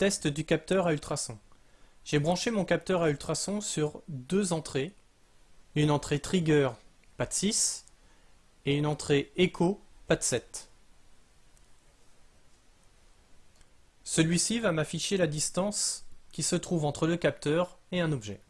Test du capteur à ultrasons. J'ai branché mon capteur à ultrasons sur deux entrées. Une entrée trigger PAT 6 et une entrée écho PAT 7. Celui-ci va m'afficher la distance qui se trouve entre le capteur et un objet.